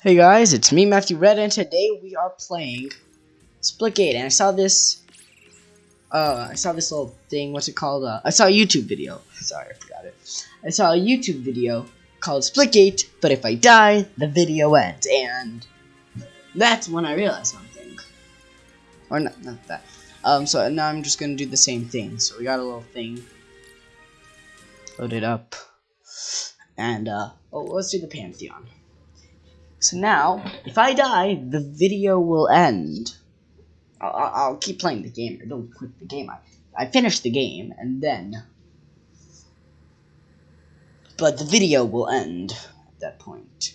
Hey guys, it's me, Matthew Red, and today we are playing Splitgate, and I saw this, uh, I saw this little thing, what's it called, uh, I saw a YouTube video, sorry, I forgot it, I saw a YouTube video called Splitgate, but if I die, the video ends, and that's when I realized something, or not, not that, um, so now I'm just gonna do the same thing, so we got a little thing, load it up, and, uh, oh, let's do the Pantheon. So now, if I die, the video will end. I'll, I'll keep playing the game. Don't quit the game. I, I finish the game, and then... But the video will end at that point.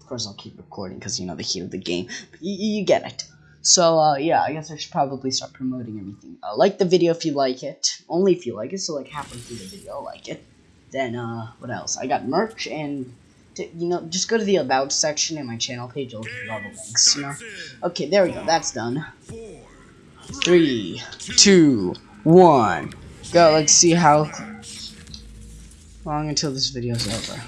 Of course, I'll keep recording, because, you know, the heat of the game. You, you get it. So, uh, yeah, I guess I should probably start promoting everything. Uh, like the video if you like it. Only if you like it, so, like, halfway through the video, like it. Then, uh, what else? I got merch and to, you know, just go to the about section in my channel page. You'll get all the links. You know. Okay, there we go. That's done. Three, two, one, go. Let's see how long until this video's over.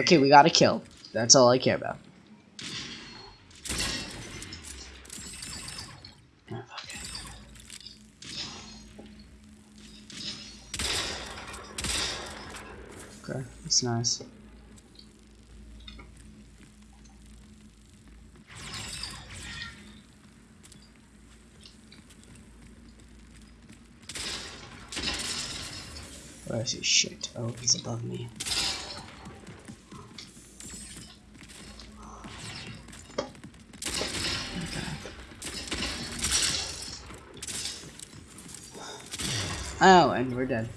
Okay, we got a kill. That's all I care about. Okay, that's nice. Where is he? Shit. Oh, he's above me. Oh, and we're dead.